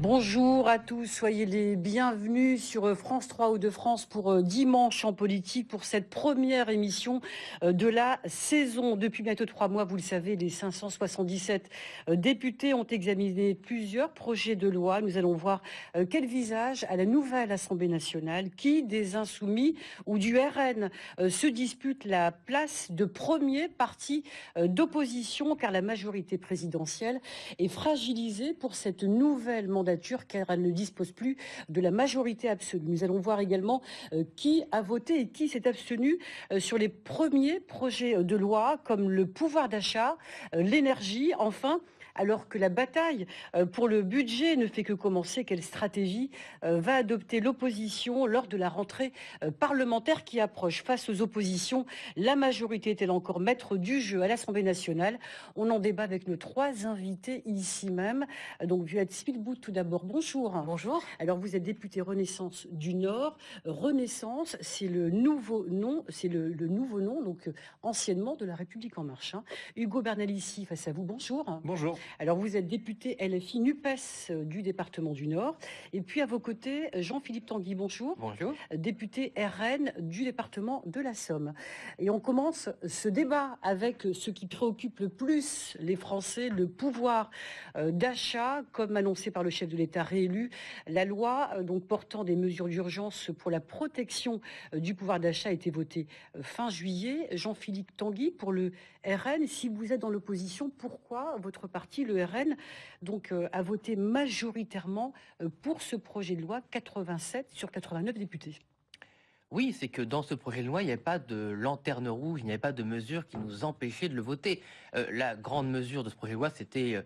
Bonjour à tous, soyez les bienvenus sur euh, France 3 ou de France pour euh, Dimanche en politique pour cette première émission euh, de la saison. Depuis bientôt trois mois, vous le savez, les 577 députés ont examiné plusieurs projets de loi. Nous allons voir quel visage à la nouvelle Assemblée nationale qui, des Insoumis ou du RN, se dispute la place de premier parti d'opposition car la majorité présidentielle est fragilisée pour cette nouvelle mandature car elle ne dispose plus de la majorité absolue. Nous allons voir également euh, qui a voté et qui s'est abstenu euh, sur les premiers projets de loi comme le pouvoir d'achat, euh, l'énergie, enfin alors que la bataille euh, pour le budget ne fait que commencer, quelle stratégie euh, va adopter l'opposition lors de la rentrée euh, parlementaire qui approche? Face aux oppositions, la majorité est-elle encore maître du jeu à l'Assemblée nationale? On en débat avec nos trois invités ici même. Donc, Violette Spielbout, tout d'abord, bonjour. Bonjour. Alors, vous êtes député Renaissance du Nord. Renaissance, c'est le nouveau nom, c'est le, nouveau nom, donc anciennement de la République en marche. Hein. Hugo Bernalici, face à vous, bonjour. Bonjour. Alors vous êtes député LFI NUPES euh, du département du Nord. Et puis à vos côtés, Jean-Philippe Tanguy, bonjour. Bonjour. Député RN du département de la Somme. Et on commence ce débat avec ce qui préoccupe le plus les Français, le pouvoir euh, d'achat, comme annoncé par le chef de l'État réélu. La loi euh, donc portant des mesures d'urgence pour la protection du pouvoir d'achat a été votée fin juillet. Jean-Philippe Tanguy, pour le RN, si vous êtes dans l'opposition, pourquoi votre parti le RN, donc, euh, a voté majoritairement euh, pour ce projet de loi, 87 sur 89 députés. Oui, c'est que dans ce projet de loi, il n'y avait pas de lanterne rouge, il n'y avait pas de mesure qui nous empêchait de le voter. Euh, la grande mesure de ce projet de loi, c'était,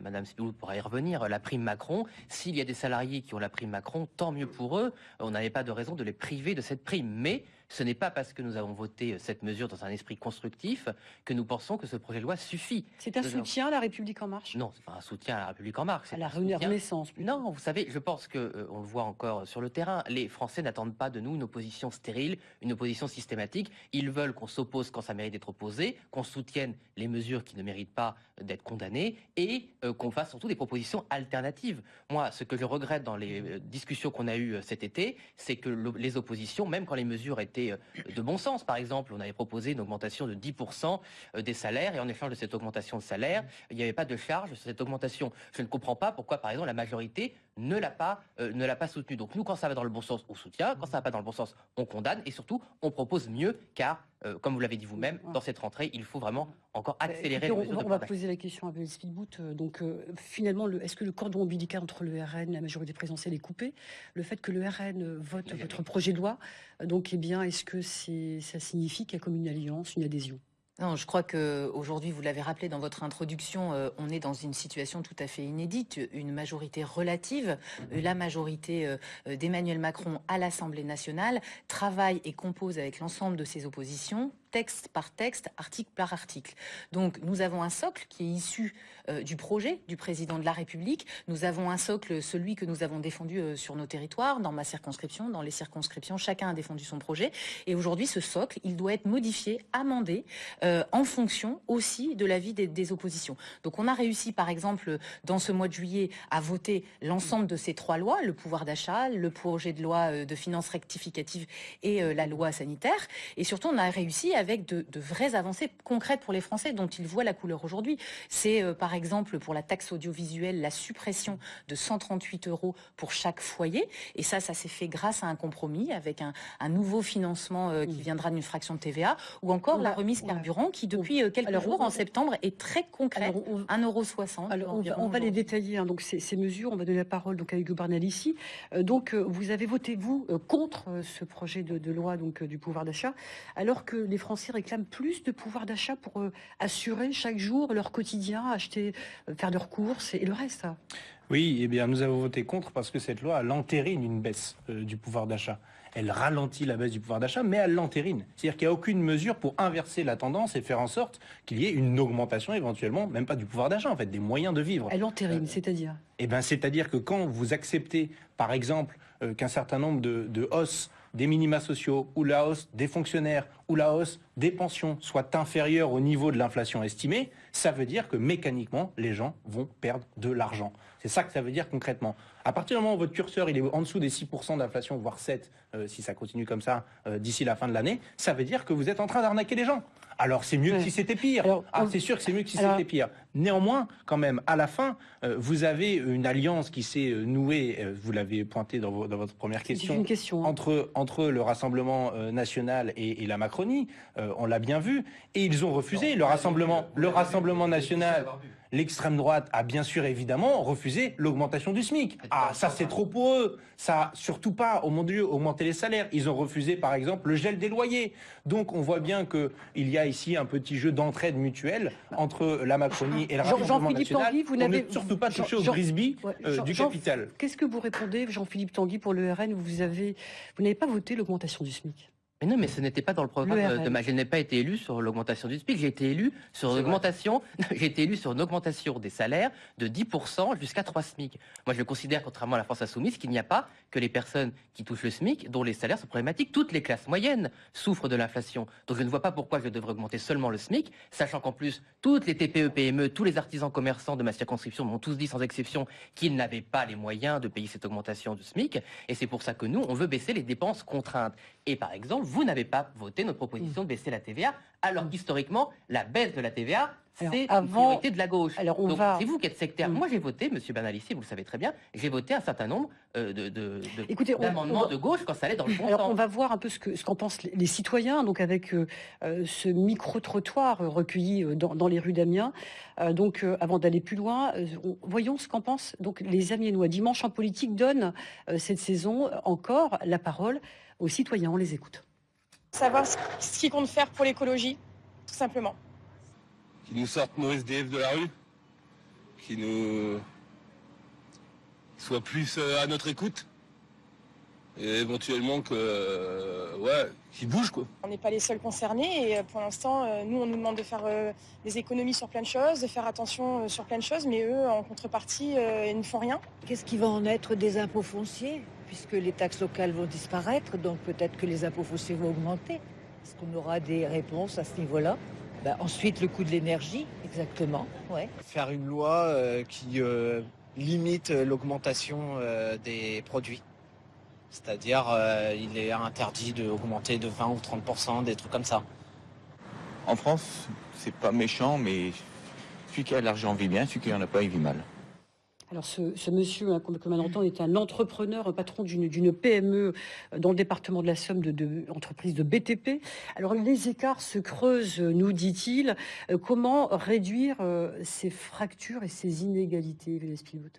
Madame Spilou pourra y revenir, la prime Macron. S'il y a des salariés qui ont la prime Macron, tant mieux pour eux. On n'avait pas de raison de les priver de cette prime. Mais ce n'est pas parce que nous avons voté euh, cette mesure dans un esprit constructif que nous pensons que ce projet de loi suffit. C'est un soutien à la République en marche? Non, c'est pas un soutien à la République en marche. À la Renaissance. Non, vous savez, je pense que euh, on le voit encore sur le terrain. Les Français n'attendent pas de nous une opposition stérile, une opposition systématique. Ils veulent qu'on s'oppose quand ça mérite d'être opposé, qu'on soutienne les mesures qui ne méritent pas d'être condamnées et euh, qu'on fasse surtout des propositions alternatives. Moi, ce que je regrette dans les discussions qu'on a eues cet été, c'est que les oppositions, même quand les mesures étaient euh, de bon sens. Par exemple, on avait proposé une augmentation de 10% euh, des salaires et en échange de cette augmentation de salaire, il n'y avait pas de charge sur cette augmentation. Je ne comprends pas pourquoi, par exemple, la majorité ne l'a pas, euh, ne l'a pas soutenu. Donc nous, quand ça va dans le bon sens, on soutient. Quand ça va pas dans le bon sens, on condamne. Et surtout, on propose mieux, car, comme vous l'avez dit vous-même, dans cette rentrée, il faut vraiment encore accélérer. on, on, va poser la question à Belle Speedboot. Donc finalement, est-ce que le cordon ombilical entre le RN, la majorité présidentielle, est coupé? Le fait que le RN vote votre projet de loi, donc, eh bien, est-ce que ça signifie qu'il y a comme une alliance, une adhésion? Non, je crois que aujourd'hui, vous l'avez rappelé dans votre introduction, euh, on est dans une situation tout à fait inédite, une majorité relative. Euh, la majorité euh, d'Emmanuel Macron à l'Assemblée nationale travaille et compose avec l'ensemble de ses oppositions texte par texte, article par article. Donc nous avons un socle qui est issu euh, du projet du président de la République. Nous avons un socle, celui que nous avons défendu euh, sur nos territoires, dans ma circonscription, dans les circonscriptions, chacun a défendu son projet. Et aujourd'hui, ce socle, il doit être modifié, amendé, euh, en fonction aussi de l'avis des, des, oppositions. Donc on a réussi, par exemple, dans ce mois de juillet, à voter l'ensemble de ces trois lois, le pouvoir d'achat, le projet de loi de finances rectificative et la loi sanitaire. Et surtout, on a réussi avec de, vraies avancées concrètes pour les Français dont ils voient la couleur aujourd'hui. C'est euh, par exemple pour la taxe audiovisuelle la suppression de 138 euros pour chaque foyer. Et ça, ça s'est fait grâce à un compromis avec un, nouveau financement euh, qui viendra d'une fraction de TVA ou encore la remise carburant qui depuis euh, quelques jours en septembre est très concrète, 1,60 Alors on va, les détailler, hein. donc ces, mesures, on va donner la parole donc à Hugo Barnal ici. donc vous avez voté, vous, contre ce projet de, de loi donc du pouvoir d'achat, alors que les Français réclament plus de pouvoir d'achat pour euh, assurer chaque jour leur quotidien, acheter, euh, faire leurs courses et, le reste. Oui, eh bien, nous avons voté contre parce que cette loi, elle entérine une baisse euh, du pouvoir d'achat. Elle ralentit la baisse du pouvoir d'achat, mais elle l'entérine. C'est-à-dire qu'il n'y a aucune mesure pour inverser la tendance et faire en sorte qu'il y ait une augmentation éventuellement, même pas du pouvoir d'achat, en fait, des moyens de vivre. Elle entérine, c'est-à-dire Eh bien, c'est-à-dire que quand vous acceptez, par exemple, qu'un certain nombre de, de hausses des minima sociaux ou la hausse des fonctionnaires ou la hausse des pensions soit inférieure au niveau de l'inflation estimée, ça veut dire que mécaniquement, les gens vont perdre de l'argent. C'est ça que ça veut dire concrètement. À partir du moment où votre curseur il est en dessous des 6% d'inflation, voire 7, euh, si ça continue comme ça euh, d'ici la fin de l'année, ça veut dire que vous êtes en train d'arnaquer les gens. Alors c'est mieux que si c'était pire. ah, c'est sûr que c'est mieux que si c'était pire. Néanmoins, quand même, à la fin, euh, vous avez une alliance qui s'est nouée, vous l'avez pointé dans, votre première question, question hein. entre, entre le Rassemblement national et, la Macronie. on l'a bien vu. Et ils ont refusé le Rassemblement, le Rassemblement national. L'extrême droite a bien sûr évidemment refusé l'augmentation du SMIC. Ah, ça c'est trop pour eux. Ça, surtout pas, au mon Dieu, augmenter les salaires. Ils ont refusé par exemple le gel des loyers. Donc on voit bien qu'il y a ici un petit jeu d'entraide mutuelle entre la Macronie et le Rassemblement national. Tanguy, vous n'avez surtout pas touché au grisby euh, du capital. Qu'est-ce que vous répondez, Jean-Philippe Tanguy, pour le RN Vous avez, vous n'avez pas voté l'augmentation du SMIC mais non, mais ce n'était pas dans le programme de ma. Je n'ai pas été élu sur l'augmentation du SMIC. J'ai été élu sur l'augmentation. J'ai été élu sur une augmentation des salaires de 10% jusqu'à 3 SMIC. Moi, je considère, contrairement à la France insoumise, qu'il n'y a pas que les personnes qui touchent le SMIC dont les salaires sont problématiques. Toutes les classes moyennes souffrent de l'inflation. Donc, je ne vois pas pourquoi je devrais augmenter seulement le SMIC, sachant qu'en plus, toutes les TPE, PME, tous les artisans commerçants de ma circonscription m'ont tous dit sans exception qu'ils n'avaient pas les moyens de payer cette augmentation du SMIC. Et c'est pour ça que nous, on veut baisser les dépenses contraintes. Et par exemple, vous n'avez pas voté notre proposition de baisser la TVA, alors mm. qu'historiquement, la baisse de la TVA, c'est une priorité de la gauche. Alors on c'est vous qui êtes sectaire. Mm. Moi, j'ai voté, Monsieur Bernalici, vous le savez très bien, j'ai voté un certain nombre euh, de, d'amendements de, gauche quand ça allait dans le bon alors, on va voir un peu ce, que, ce qu'en pensent les, citoyens, donc avec euh, euh, ce micro-trottoir recueilli dans, les rues d'Amiens. donc, avant d'aller plus loin, voyons ce qu'en pensent donc les Amiénois. Dimanche en politique donne cette saison encore la parole aux citoyens. On les écoute. Savoir ce qu'ils comptent faire pour l'écologie, tout simplement. Qu'ils nous sortent nos SDF de la rue, qu'ils nous soient plus euh, à notre écoute et éventuellement que euh, ouais qu'ils bougent quoi. On n'est pas les seuls concernés et euh, pour l'instant nous on nous demande de faire des économies sur plein de choses, de faire attention sur plein de choses, mais eux en contrepartie ils ne font rien. Qu'est-ce qui va en être des impôts fonciers? Puisque les taxes locales vont disparaître, donc peut-être que les impôts fonciers vont augmenter. Est-ce qu'on aura des réponses à ce niveau-là? Ben, Ensuite, le coût de l'énergie, exactement. Ouais. Faire une loi euh, qui euh, limite l'augmentation euh, des produits. C'est-à-dire, il est interdit d'augmenter de 20 ou 30% des trucs comme ça. En France, c'est pas méchant, mais celui qui a l'argent vit bien, celui qui n'en a pas, il vit mal. Alors ce, monsieur, hein, comme, on entend, est un entrepreneur, un patron d'une PME euh, dans le département de la Somme, de, de, de BTP. Alors les écarts se creusent, nous dit-il. Euh, comment réduire euh, ces fractures et ces inégalités,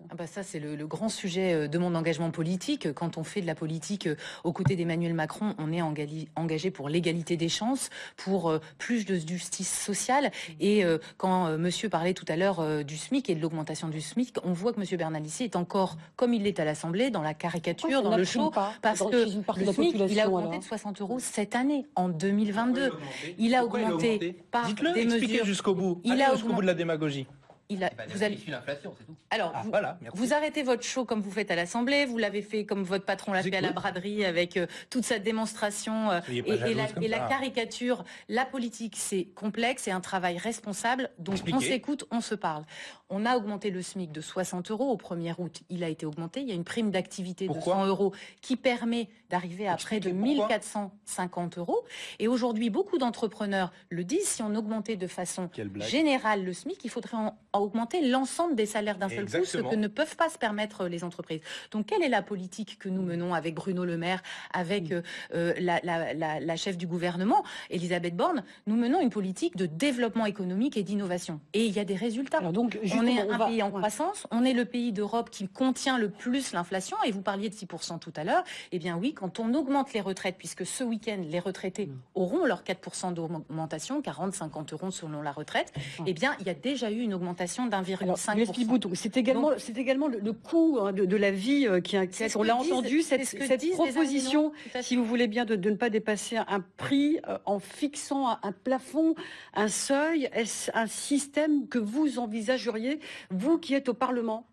ah bah Ça, c'est le, grand sujet de mon engagement politique. Quand on fait de la politique aux côtés d'Emmanuel Macron, on est engagé pour l'égalité des chances, pour plus de justice sociale. Et quand monsieur parlait tout à l'heure du SMIC et de l'augmentation du SMIC, on voit que M. Bernalici est encore, comme il l'est à l'Assemblée, dans la caricature, dans le show, parce que le SMIC, il a augmenté de 60 euros cette année, en 2022. Il a augmenté par des mesures jusqu'au bout. Il a jusqu'au bout de la démagogie. Il a, bah, vous allez... l'inflation, c'est tout. Alors, ah, vous, voilà, vous, arrêtez votre show comme vous faites à l'Assemblée, vous l'avez fait comme votre patron l'a fait à la braderie avec euh, toute sa démonstration euh, et, la, caricature. La politique, c'est complexe, c'est un travail responsable, donc on s'écoute, on se parle. On a augmenté le SMIC de 60 euros au 1er août. Il a été augmenté. Il y a une prime d'activité de 100 euros qui permet d'arriver à près de 1450 euros. Et aujourd'hui, beaucoup d'entrepreneurs le disent, si on augmentait de façon générale le SMIC, il faudrait en, augmenter l'ensemble des salaires d'un seul coup, ce que ne peuvent pas se permettre les entreprises. Donc, quelle est la politique que nous menons avec Bruno Le Maire, avec euh, euh, la, chef du gouvernement, Elisabeth Borne? Nous menons une politique de développement économique et d'innovation. Et il y a des résultats. donc, on est un pays en croissance, on est le pays d'Europe qui contient le plus l'inflation, et vous parliez de 6% tout à l'heure, eh bien oui, quand on augmente les retraites, puisque ce week-end, les retraités mm. auront leur 4% d'augmentation, 40-50 euros selon la retraite, eh bien, il y a déjà eu une augmentation d'1,5%. C'est également, c'est également le, coût hein, de, la vie euh, qui inquiète. On l'a entendu, cette, cette proposition, si vous voulez bien, de, ne pas dépasser un prix euh, en fixant un plafond, un seuil. Est-ce un système que vous envisageriez vous qui êtes au Parlement?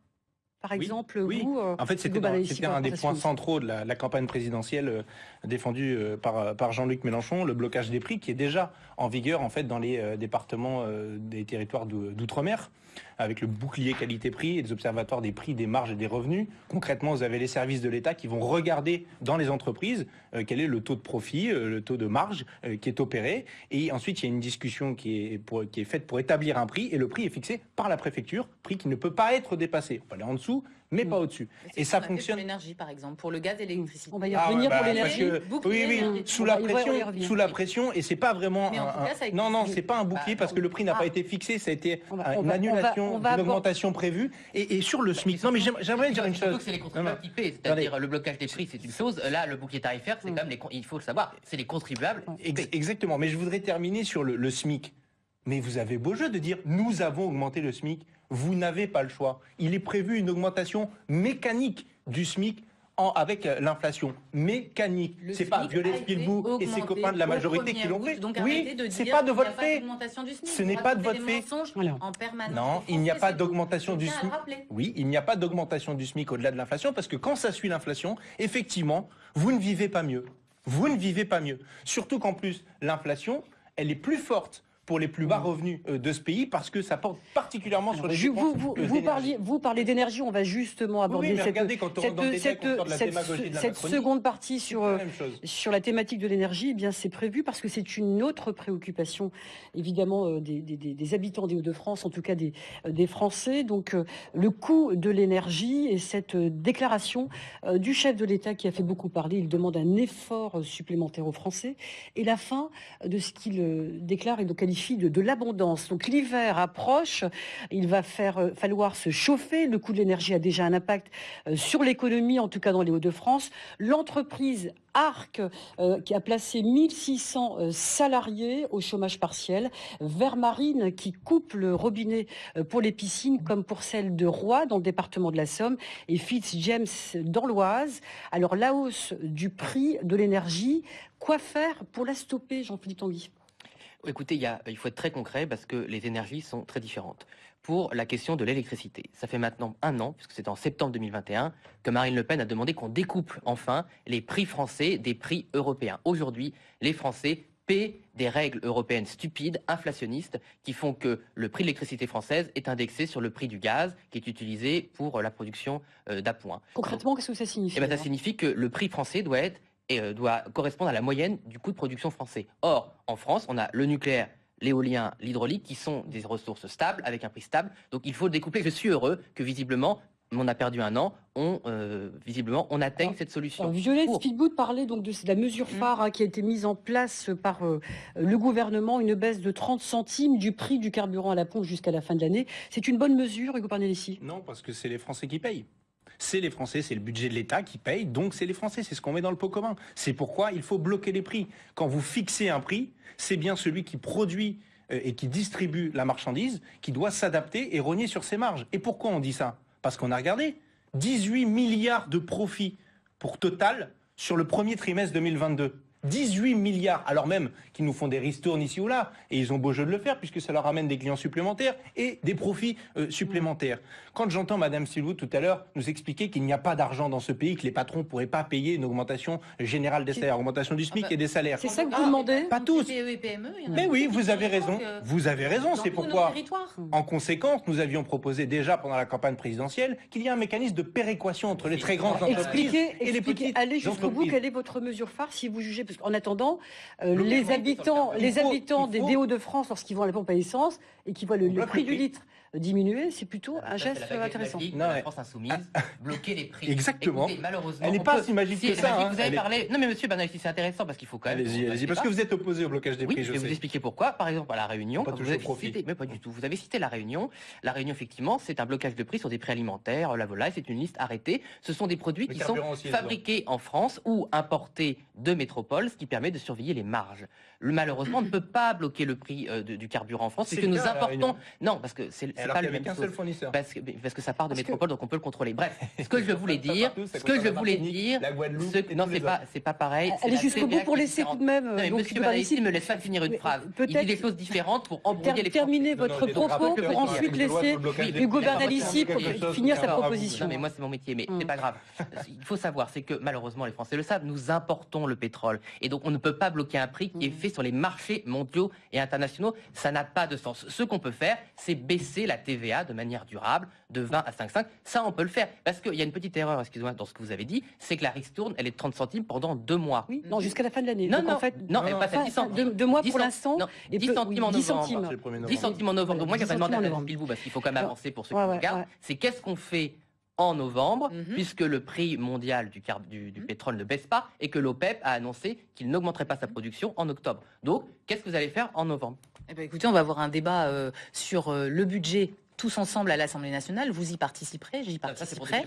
Par exemple, oui. vous euh, En fait, c'était un des points centraux de la, la campagne présidentielle euh, défendue euh, par, par Jean-Luc Mélenchon, le blocage des prix, qui est déjà en vigueur en fait dans les euh, départements euh, des territoires d'ou- d'outre-mer, avec le bouclier qualité-prix et les observatoires des prix, des marges et des revenus. Concrètement, vous avez les services de l'État qui vont regarder dans les entreprises euh, quel est le taux de profit, euh, le taux de marge euh, qui est opéré, et ensuite il y a une discussion qui est, faite pour établir un prix, et le prix est fixé par la préfecture, prix qui ne peut pas être dépassé. On peut aller en dessous, mais pas au-dessus. Et ça fonctionne. Pour l'énergie, par exemple, pour le gaz et l'électricité. On va y Ah revenir ouais, pour bah, l'énergie. que- oui, oui, sous la pression, sous la pression, et c'est pas vraiment. Mais en un- tout cas, ça a été non, non, c'est pas un bouclier Bah, parce que le prix n'a ah. pas été fixé, ça a été va- euh, une va- on va- annulation abord- augmentation prévue. Et, et sur le SMIC, non mais j'aime- j'aimerais dire une chose. que c'est les contribuables qui paient, c'est-à-dire le blocage des prix, c'est une chose. Là, le bouclier tarifaire, c'est quand même les, il faut le savoir, c'est les contribuables. exactement. Mais je voudrais terminer sur le, le SMIC. Mais vous avez beau jeu de dire nous avons augmenté le SMIC. Vous n'avez pas le choix. Il est prévu une augmentation mécanique du SMIC. en- avec euh, l'inflation mécanique, c'est pas SMIC Violet a été Spielbourg et ses copains de la majorité qui 1er l'ont fait. Donc Oui, c'est pas de votre fait. Ce n'est pas de votre des fait. mensonges Voilà. En permanence. Non, il n'y a pas d'augmentation du SMIC. Oui, il n'y a pas d'augmentation du SMIC au-delà de l'inflation parce que quand ça suit l'inflation, effectivement, vous ne vivez pas mieux. Vous ne vivez pas mieux. Surtout qu'en plus, l'inflation, elle est plus forte pour les plus bas revenus euh, de ce pays parce que ça porte particulièrement sur Alors, les vous, vous, euh, parliez, vous parlez d'énergie, on va justement aborder oui, cette, regardez, quand on rentre dans le détail, cette, de la de la seconde partie sur, euh, la chose. sur la thématique de l'énergie, eh bien c'est prévu parce que c'est une autre préoccupation, évidemment, euh, des, des- des- des habitants des Hauts-de-France, en tout cas des, euh, des Français. Donc euh, le coût de l'énergie et cette euh, déclaration euh, du chef de l'État qui a fait beaucoup parler, il demande un effort euh, supplémentaire aux Français et la fin de ce qu'il euh, déclare et qualifie de, l'abondance. Donc l'hiver approche, il va faire euh, falloir se chauffer. Le coût de l'énergie a déjà un impact euh, sur l'économie, en tout cas dans les Hauts-de-France. L'entreprise Arc, euh, qui a placé 1600 euh, salariés au chômage partiel. Vermarine, qui coupe le robinet pour les piscines, comme pour celle de Roy, dans le département de la Somme, et Fitzjames dans l'Oise. Alors, la hausse du prix de l'énergie, quoi faire pour la stopper, Jean-Philippe Tanguy? Écoutez, il, y a- il faut être très concret parce que les énergies sont très différentes. Pour la question de l'électricité, ça fait maintenant un an, puisque c'est en septembre 2021, que Marine Le Pen a demandé qu'on découple enfin les prix français des prix européens. Aujourd'hui, les Français paient des règles européennes stupides, inflationnistes, qui font que le prix de l'électricité française est indexé sur le prix du gaz qui est utilisé pour la production euh, d'appoint. Concrètement, qu'est-ce que ça signifie Eh ben, ça signifie que le prix français doit être et euh, doit correspondre à la moyenne du coût de production français. Or, en France, on a le nucléaire, l'éolien, l'hydraulique, qui sont des ressources stables, avec un prix stable. Donc il faut le découpler. Je suis heureux que visiblement, on a perdu un an, on, euh, visiblement, on atteigne cette solution. Alors, Violette Pour- Speedboot parlait donc de la mesure Mhm. phare hein, qui a été mise en place par euh, le gouvernement, une baisse de 30 centimes du prix du carburant à la pompe jusqu'à la fin de l'année. C'est une bonne mesure, Hugo Parnellissi Non, parce que c'est les Français qui payent. C'est les Français, c'est le budget de l'État qui paye, donc c'est les Français, c'est ce qu'on met dans le pot commun. C'est pourquoi il faut bloquer les prix. Quand vous fixez un prix, c'est bien celui qui produit euh, et qui distribue la marchandise qui doit s'adapter et rogner sur ses marges. Et pourquoi on dit ça? Parce qu'on a regardé 18 milliards de profits pour Total sur le premier trimestre 2022. 18 milliards, alors même qu'ils nous font des ristournes ici ou là, et ils ont beau jeu de le faire puisque ça leur amène des clients supplémentaires et des profits euh, supplémentaires. Quand j'entends Madame Silvou tout à l'heure nous expliquer qu'il n'y a pas d'argent dans ce pays, que les patrons ne pourraient pas payer une augmentation générale des salaires, augmentation du SMIC Ah bah, et des salaires. C'est ça que Ah, vous demandez Pas tous. PME et PME, il y en a Mais oui, vous avez raison. Vous avez raison, c'est pourquoi. En conséquence, nous avions proposé déjà pendant la campagne présidentielle qu'il y ait un mécanisme de péréquation entre les très grandes entreprises Expliquez, et les expliquez, petites allez jusqu'au bout, quelle est votre mesure phare si vous jugez, parce qu'en attendant, euh, Le les habitants, les faut- habitants des faut- des Hauts-de-France, lorsqu'ils vont à la pompe à essence et qu'ils voient le, prix du litre diminuer, c'est plutôt un Ça, c'est geste la baguette intéressant. de Non, la. France insoumise, bloquer les prix. Exactement. Écoutez, malheureusement, Elle n'est pas peut- si magique Si, que elle est ça, magique, hein. Vous avez est- parlé. Non, mais monsieur c'est intéressant parce qu'il faut quand même. Allez-y, allez-y, parce que vous êtes opposé au blocage des Oui, prix, je je vais vous expliquer pourquoi. Par exemple, à La Réunion, Pas quand vous toujours avez profit. cité, mais pas du tout. Vous avez cité La Réunion. La Réunion, effectivement, c'est un blocage de prix sur des prix alimentaires, la volaille, c'est une liste arrêtée. Ce sont des produits Le qui sont fabriqués en France ou importés de métropole ce qui permet de surveiller les marges. Malheureusement, on ne peut pas bloquer le prix euh, du carburant en France, puisque nous importons... Non, parce que c'est pas le même seul fournisseur. Parce que, parce que ça part de métropole, donc on peut le contrôler. Bref, ce que je voulais dire, ce que je voulais dire, non, c'est pas, c'est pas pareil. Allez jusqu'au bout pour laisser tout de même. Non, monsieur ne me laisse pas finir une phrase. Il dit des choses différentes pour embrouiller les Terminez votre propos pour ensuite laisser Hugo Bernalici finir sa proposition. Non, mais moi, c'est mon métier, mais c'est pas grave. Il faut savoir, c'est que malheureusement, les Français le savent, nous importons le pétrole. Et donc, on ne peut pas bloquer un prix qui est. fait sur les marchés mondiaux et internationaux. Ça n'a pas de sens. Ce qu'on peut faire, c'est baisser la TVA de manière durable de 20 à 5,5. Ça, on peut le faire. Parce qu'il y a une petite erreur, excusez-moi, dans ce que vous avez dit, c'est que la ristourne, elle est de 30 centimes pendant deux mois. Oui, non, jusqu'à la fin de l'année. Non, non, en fait, non, elle passe à 10 centimes. Deux, mois pour l'instant. 10 centimes en novembre. 10 centimes en novembre. Donc, moi, j'ai pas demandé à vous, parce qu'il faut quand même avancer pour ceux qui regardent. C'est qu'est-ce qu'on fait en novembre, mhm. puisque le prix mondial du, du, mhm. pétrole ne baisse pas et que l'OPEP a annoncé qu'il n'augmenterait pas sa production en octobre. Donc, qu'est-ce que vous allez faire en novembre? Eh ben, Écoutez, on va avoir un débat euh, sur euh, le budget tous ensemble à l'Assemblée nationale. Vous y participerez, j'y participerai.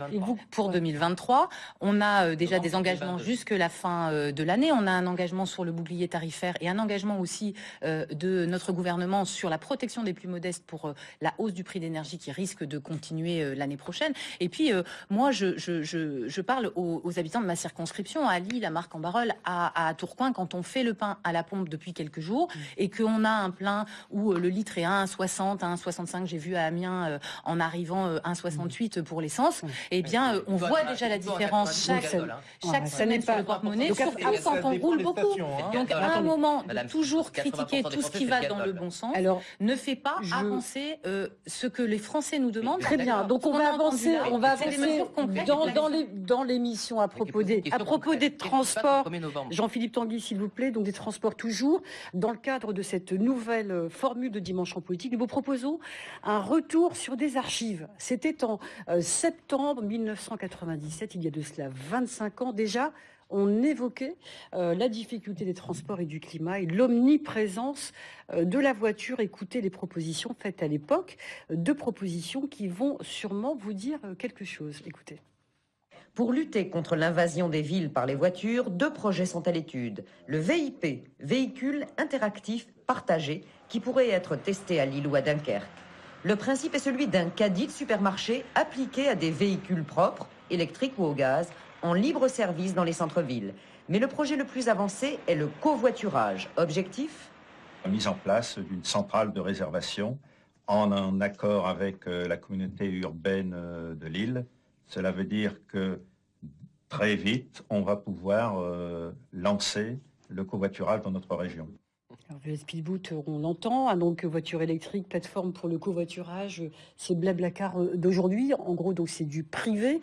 pour 2023, on a euh, déjà des engagements jusque la fin euh, de l'année. On a un engagement sur le bouclier tarifaire et un engagement aussi euh, de notre gouvernement sur la protection des plus modestes pour la hausse du prix d'énergie qui risque de continuer l'année prochaine. Et puis, moi, je, je, je, parle aux, habitants de ma circonscription, à Lille, à Marc-en-Barœul, à, à, Tourcoing, quand on fait le pain à la pompe depuis quelques jours mmh. et qu'on a un plein où le litre est à 1,60, 1,65, j'ai vu à Amiens euh, en arrivant 1,68 euh, pour l'essence, eh bien, euh, on voit déjà la différence chaque, chaque semaine sur le porte-monnaie, surtout quand on roule beaucoup. Donc, à un moment, toujours critiquer tout ce qui va dans le bon sens. Ne fait pas avancer ce que les Français nous demandent. Très bien. Donc, on va avancer, on va avancer dans l'émission à propos des à propos des transports. Jean-Philippe Tanguy, s'il vous plaît, donc des transports toujours. Dans le cadre de cette nouvelle formule de dimanche en politique, nous vous proposons un retour sur des archives. C'était en euh, septembre 1997, il y a de cela 25 ans déjà. On évoquait euh, la difficulté des transports et du climat et l'omniprésence euh, de la voiture. Écoutez les propositions faites à l'époque, deux propositions qui vont sûrement vous dire quelque chose. Écoutez. Pour lutter contre l'invasion des villes par les voitures, deux projets sont à l'étude. Le VIP, véhicule interactif partagé, qui pourrait être testé à Lille ou à Dunkerque. Le principe est celui d'un caddie de supermarché appliqué à des véhicules propres, électriques ou au gaz, en libre service dans les centres-villes. Mais le projet le plus avancé est le covoiturage. Objectif? La mise en place d'une centrale de réservation en, accord avec euh, la communauté urbaine euh, de Lille. Cela veut dire que très vite, on va pouvoir euh, lancer le covoiturage dans notre région. Le Speedboot, on l'entend, hein, donc voiture électrique, plateforme pour le covoiturage, c'est Blablacar d'aujourd'hui. En gros, donc c'est du privé.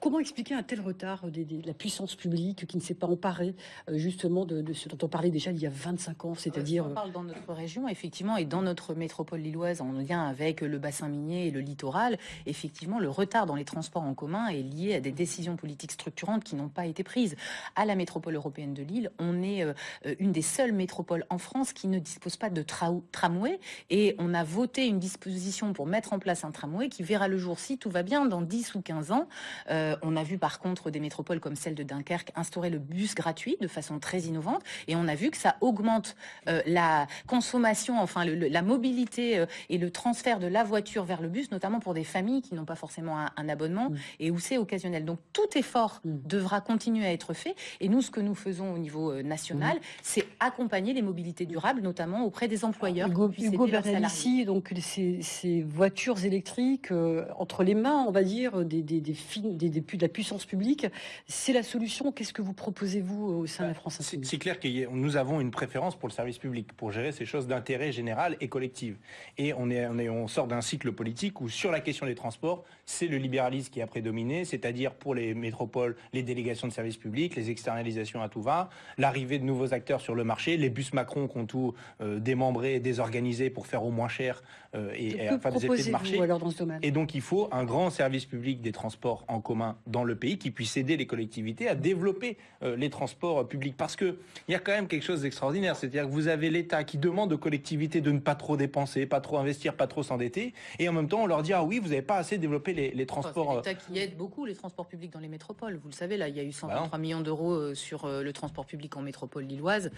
Comment expliquer un tel retard de la puissance publique qui ne s'est pas emparée euh, justement de, ce dont on parlait déjà il y a 25 ans, c'est-à-dire... On parle dans notre région, effectivement, et dans notre métropole lilloise, en lien avec le bassin minier et le littoral, effectivement, le retard dans les transports en commun est lié à des décisions politiques structurantes qui n'ont pas été prises. À la métropole européenne de Lille, on est euh, une des seules métropoles en France qui ne dispose pas de tramway, et on a voté une disposition pour mettre en place un tramway qui verra le jour, si tout va bien, dans 10 ou 15 ans. Euh, euh, on a vu par contre des métropoles comme celle de Dunkerque instaurer le bus gratuit de façon très innovante et on a vu que ça augmente euh, la consommation, enfin la mobilité euh, et le transfert de la voiture vers le bus, notamment pour des familles qui n'ont pas forcément un, abonnement mm. et où c'est occasionnel. Donc tout effort mm. devra continuer à être fait et nous ce que nous faisons au niveau national, mm. c'est accompagner les mobilités durables, notamment auprès des employeurs. Hugo, Hugo ici, donc ces, voitures électriques entre les mains, on va dire, des, des, des, des de la puissance publique. C'est la solution. Qu'est-ce que vous proposez-vous au sein de la France C'est clair que nous avons une préférence pour le service public, pour gérer ces choses d'intérêt général et collectif. Et on, est, on, est, on sort d'un cycle politique où sur la question des transports, c'est le libéralisme qui a prédominé, c'est-à-dire pour les métropoles, les délégations de services publics, les externalisations à tout va, l'arrivée de nouveaux acteurs sur le marché, les bus Macron qui ont tout euh, démembré, désorganisé pour faire au moins cher euh, et, et des effets de marché. Alors dans ce domaine? Et donc il faut un grand service public des transports en commun dans le pays qui puisse aider les collectivités à développer euh, les transports publics. Parce qu'il y a quand même quelque chose d'extraordinaire. C'est-à-dire que vous avez l'État qui demande aux collectivités de ne pas trop dépenser, pas trop investir, pas trop s'endetter. Et en même temps, on leur dit, ah oui, vous n'avez pas assez développé les, transports. c'est l'État qui aide beaucoup les transports publics dans les métropoles. Vous le savez, là, il y a eu 123 bah millions d'euros sur le transport public en métropole lilloise.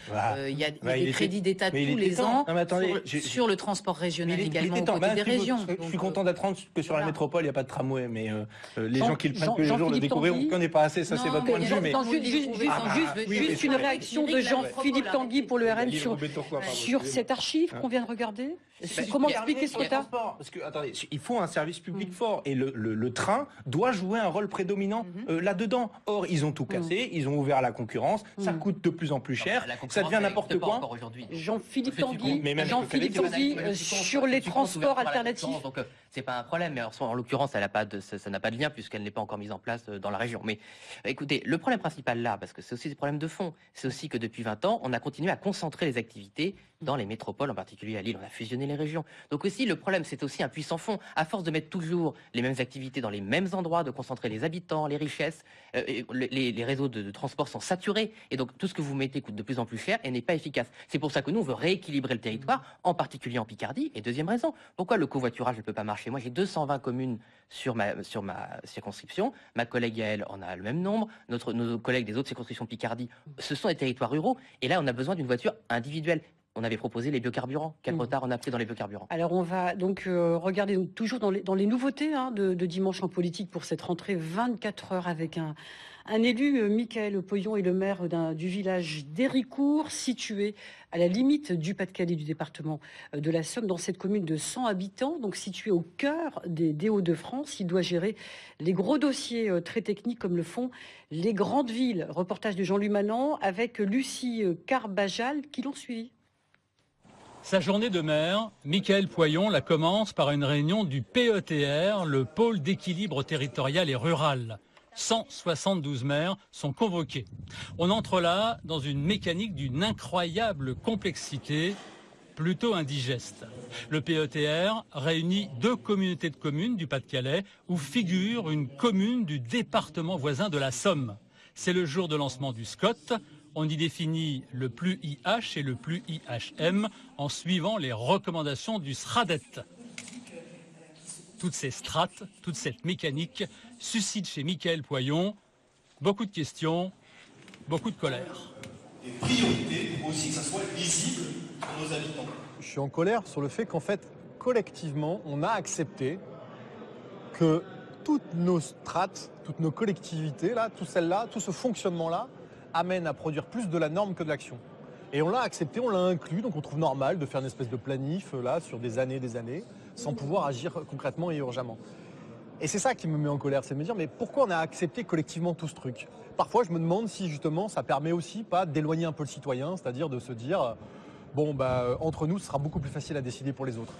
il y a, des crédits d'État tous les ans sur, le transport régional également au côté des régions. Je suis content d'apprendre que sur la métropole, il n'y a pas de tramway, mais les gens qui le prennent tous les jours le découvriront. On ne connaît pas assez, ça c'est votre point de vue. Mais... Juste une réaction de Jean-Philippe Tanguy pour le RN sur cette archive qu'on vient de regarder. Comment expliquer ce retard Parce que, attendez, il faut un service public mm. fort et le, train doit jouer un rôle prédominant mm-hmm. euh, là-dedans. Or, ils ont tout mm. cassé, ils ont ouvert la concurrence, ça coûte de plus en plus cher, ça devient n'importe quoi. Jean-Philippe Tanguy, Jean-Philippe Tanguy, euh, sur les transports alternatifs. Donc, euh, c'est pas un problème, mais en l'occurrence, ça n'a pas de lien puisqu'elle n'est pas encore mise en place dans la région. Mais écoutez, le problème principal là, parce que c'est aussi des problèmes de fond, c'est aussi que depuis 20 ans, on a continué à concentrer les activités dans les métropoles, en particulier à Lille, on a fusionné les régions. Donc aussi, le problème, c'est aussi un puissant fond. À force de mettre toujours les mêmes activités dans les mêmes endroits, de concentrer les habitants, les richesses, euh, les, réseaux de, transport sont saturés. Et donc, tout ce que vous mettez coûte de plus en plus cher et n'est pas efficace. C'est pour ça que nous, on veut rééquilibrer le territoire, en particulier en Picardie. Et deuxième raison, pourquoi le covoiturage ne peut pas marcher? Moi, j'ai 220 communes sur ma, sur ma circonscription. Ma collègue Yael en a le même nombre. Nos collègues des autres circonscriptions Picardie, ce sont des territoires ruraux. Et là, on a besoin d'une voiture individuelle on avait proposé les biocarburants. Quel mm. retard on a pris dans les biocarburants Alors on va donc euh, regarder toujours dans les, nouveautés hein, de, dimanche en politique pour cette rentrée 24 heures avec un, élu, euh, Michael Poyon, est le maire du village d'Héricourt, situé à la limite du Pas-de-Calais du département euh, de la Somme, dans cette commune de 100 habitants, donc située au cœur des, Hauts-de-France. Il doit gérer les gros dossiers très techniques comme le font les grandes villes. Reportage de Jean-Louis Manon avec Lucie Carbajal qui l'ont suivi. Sa journée de maire, Michael Poyon la commence par une réunion du PETR, le pôle d'équilibre territorial et rural. 172 maires sont convoqués. On entre là dans une mécanique d'une incroyable complexité, plutôt indigeste. Le PETR réunit deux communautés de communes du Pas-de-Calais où figure une commune du département voisin de la Somme. C'est le jour de lancement du SCOT, on y définit le plus IH et le plus IHM en suivant les recommandations du SRADET. Toutes ces strates, toute cette mécanique suscitent chez Michael Poyon beaucoup de questions, beaucoup de colère. Et priorité aussi que ça soit lisible pour nos habitants. Je suis en colère sur le fait qu'en fait, collectivement, on a accepté que toutes nos strates, toutes nos collectivités, là, tout celles-là, tout ce fonctionnement-là, amène à produire plus de la norme que de l'action. Et on l'a accepté, on l'a inclus, donc on trouve normal de faire une espèce de planif euh, là sur des années et des années, sans pouvoir agir concrètement et urgemment. Et c'est ça qui me met en colère, c'est de me dire mais pourquoi on a accepté collectivement tout ce truc? Parfois je me demande si justement ça permet aussi pas d'éloigner un peu le citoyen, c'est-à-dire de se dire bon bah euh, entre nous ce sera beaucoup plus facile à décider pour les autres.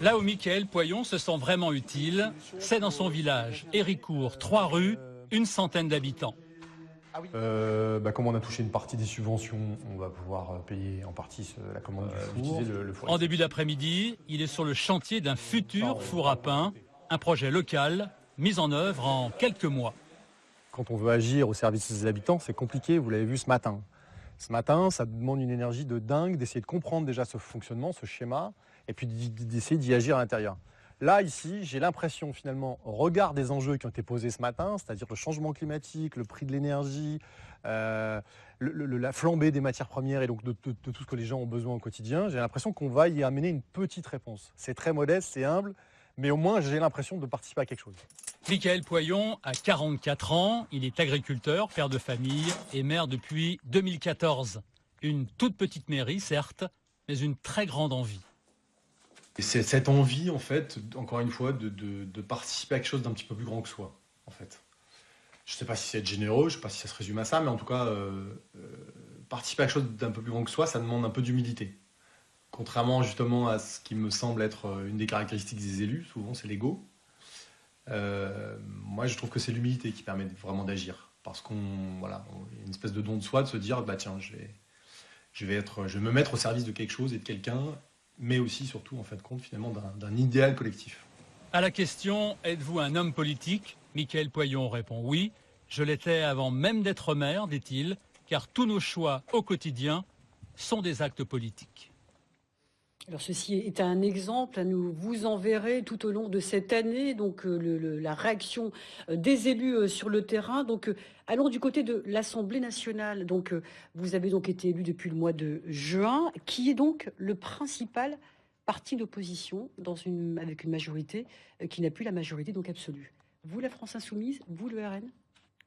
Là où Michael Poyon se sent vraiment utile, c'est dans son village, Héricourt, trois rues, une centaine d'habitants. Ah euh, bah, comme on a touché une partie des subventions, on va pouvoir euh, payer en partie la commande du euh, four. en début d'après-midi, il est sur le chantier d'un futur four à pain, un projet local mis en œuvre en quelques mois. Quand on veut agir au service des habitants, c'est compliqué, vous l'avez vu ce matin. Ce matin, ça demande une énergie de dingue d'essayer de comprendre déjà ce fonctionnement, ce schéma, et puis d'essayer d'y agir à l'intérieur. Là, ici, j'ai l'impression finalement, au regard des enjeux qui ont été posés ce matin, c'est-à-dire le changement climatique, le prix de l'énergie, euh, la flambée des matières premières et donc de, tout ce que les gens ont besoin au quotidien, j'ai l'impression qu'on va y amener une petite réponse. C'est très modeste, c'est humble, mais au moins j'ai l'impression de participer à quelque chose. Michael Poyon a 44 ans, il est agriculteur, père de famille et maire depuis 2014. Une toute petite mairie, certes, mais une très grande envie. C'est cette envie, en fait, encore une fois, de, participer à quelque chose d'un petit peu plus grand que soi, en fait. Je ne sais pas si c'est être généreux, je ne sais pas si ça se résume à ça, mais en tout cas, euh, euh, participer à quelque chose d'un peu plus grand que soi, ça demande un peu d'humilité. Contrairement justement à ce qui me semble être euh, une des caractéristiques des élus, souvent c'est l'ego. moi, je trouve que c'est l'humilité qui permet vraiment d'agir, parce qu'on voilà, a une espèce de don de soi de se dire bah tiens, je vais, je vais être, je vais me mettre au service de quelque chose et de quelqu'un mais aussi, surtout, en fait, compte finalement d'un idéal collectif. À la question Êtes-vous un homme politique? Michael Poyon répond oui. Je l'étais avant même d'être maire, dit-il, car tous nos choix au quotidien sont des actes politiques. Alors ceci est un exemple, nous vous enverrez tout au long de cette année donc euh, la réaction euh, des élus euh, sur le terrain. Donc allons du côté de l'Assemblée nationale. Donc vous avez donc été élu depuis le mois de juin, qui est donc le principal parti d'opposition dans une avec une majorité qui n'a plus la majorité donc absolue. Vous la France insoumise, vous le RN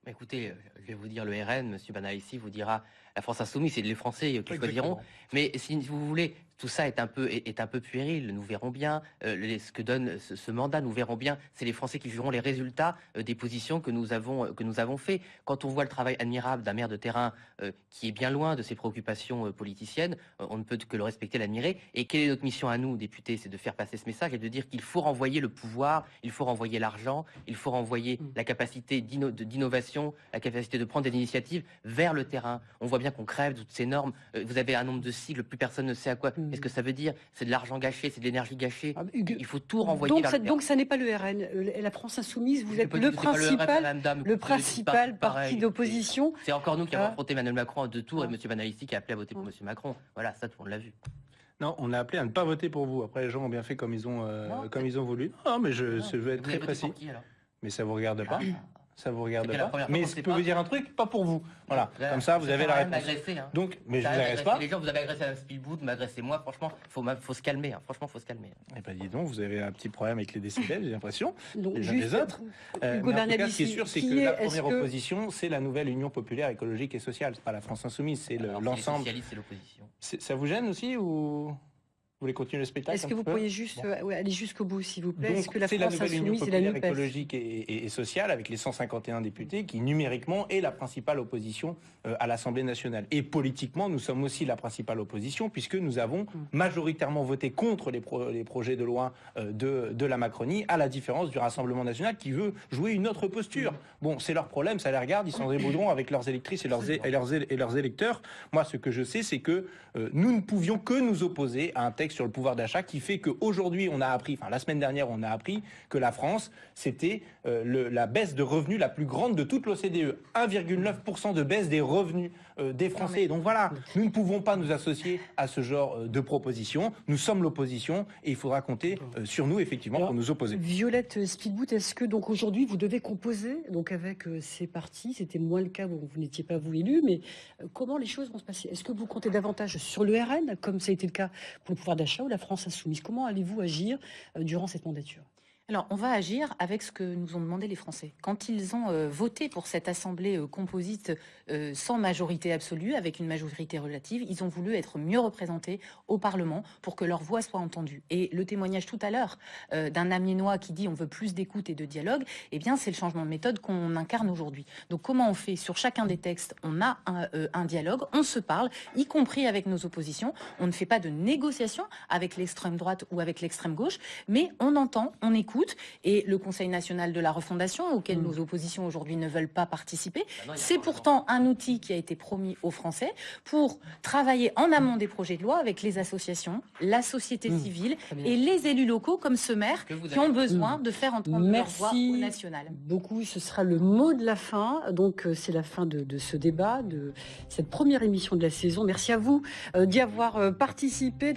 Écoutez, je vais vous dire le RN, M. Banalissi vous dira la France insoumise, c'est les Français qui choisiront. Mais si vous voulez, tout ça est un peu, est, un peu puéril. Nous verrons bien euh, ce que donne ce, mandat. Nous verrons bien. C'est les Français qui jugeront les résultats euh, des positions que nous avons que nous avons fait. Quand on voit le travail admirable d'un maire de terrain euh, qui est bien loin de ses préoccupations politiciennes, on ne peut que le respecter, l'admirer. Et quelle est notre mission à nous, députés C'est de faire passer ce message et de dire qu'il faut renvoyer le pouvoir, il faut renvoyer l'argent, il faut renvoyer mmh. la capacité d'innovation, la capacité de prendre des initiatives vers le terrain. On voit bien qu'on crève toutes ces normes. vous avez un nombre de sigles, plus personne ne sait à quoi. Mmh. Qu'est-ce que ça veut dire C'est de l'argent gâché, c'est de l'énergie gâchée. Ah, il faut tout renvoyer donc, vers Donc ça n'est pas le RN. La France insoumise, vous êtes le principal, le, principal parti d'opposition. C'est encore nous qui avons ah. affronté Emmanuel Macron en deux tours et ah. M. Banalisti qui a appelé à voter pour M. Macron. Voilà, ça tout le monde l'a vu. Non, on a appelé à ne pas voter pour vous. Après, les gens ont bien fait comme ils ont, euh, comme ils ont voulu. Non, mais je, je veux être très précis. mais ça vous regarde pas ça vous regarde pas. Mais je peux vous dire un truc, pas pour vous. Voilà, comme ça, vous avez la réponse. Hein. Donc, mais je vous agresse pas. Les gens, vous avez agressé à Spielboot, m'agressez moi. Franchement, faut, faut se calmer. Hein. Franchement, faut se calmer. Eh ben, dis donc, vous avez un petit problème avec les décibels, j'ai l'impression. Les uns des autres. Euh, mais en tout cas, ce qui est sûr, c'est que la première opposition, c'est la nouvelle Union populaire écologique et sociale. C'est pas la France insoumise, c'est l'ensemble. C'est l'opposition. Ça vous gêne aussi ou? Vous voulez continuer le spectacle Est-ce que vous pourriez juste euh, aller jusqu'au bout, s'il vous plaît Est-ce que la, France la nouvelle Union la écologique et, sociale, avec les 151 députés, qui numériquement est la principale opposition euh, à l'Assemblée nationale. Et politiquement, nous sommes aussi la principale opposition, puisque nous avons mm. majoritairement voté contre les, projets de loi euh, de, la Macronie, à la différence du Rassemblement national qui veut jouer une autre posture. Mm. Bon, c'est leur problème, ça les regarde, ils s'en débrouilleront avec leurs électrices et leurs, et leurs, et leurs électeurs. Moi, ce que je sais, c'est que nous ne pouvions que nous opposer à un texte sur le pouvoir d'achat qui fait qu'aujourd'hui, on a appris, enfin la semaine dernière, on a appris que la France, c'était euh, la baisse de revenus la plus grande de toute l'OCDE. 1,9% de baisse des revenus des Français. Donc voilà, nous ne pouvons pas nous associer à ce genre euh, de propositions. Nous sommes l'opposition et il faudra compter sur nous, effectivement, pour nous opposer. Violette Speedboot, est-ce que donc aujourd'hui, vous devez composer donc avec ces partis? C'était moins le cas, vous n'étiez pas vous élu, mais comment les choses vont se passer? Est-ce que vous comptez davantage sur le RN, comme ça a été le cas pour le pouvoir d'achat, ou la France insoumise? Comment allez-vous agir durant cette mandature? Alors, on va agir avec ce que nous ont demandé les Français. Quand ils ont euh, voté pour cette assemblée euh, composite euh, sans majorité absolue, avec une majorité relative, ils ont voulu être mieux représentés au Parlement pour que leur voix soit entendue. Et le témoignage tout à l'heure d'un Amiénois qui dit on veut plus d'écoute et de dialogue, eh bien, c'est le changement de méthode qu'on incarne aujourd'hui. Donc, comment on fait? Sur chacun des textes, on a un, un dialogue, on se parle, y compris avec nos oppositions. On ne fait pas de négociation avec l'extrême droite ou avec l'extrême gauche, mais on entend, on écoute et le Conseil national de la refondation, auquel mm. nos oppositions aujourd'hui ne veulent pas participer, bah c'est pourtant un outil qui a été promis aux Français pour travailler en amont des projets de loi avec les associations, la société mm. civile et les élus locaux comme ce maire qui ont besoin de faire entendre leur voix au national. Beaucoup, ce sera le mot de la fin. Donc euh, c'est la fin de, ce débat, de cette première émission de la saison. Merci à vous euh, d'y avoir euh, participé.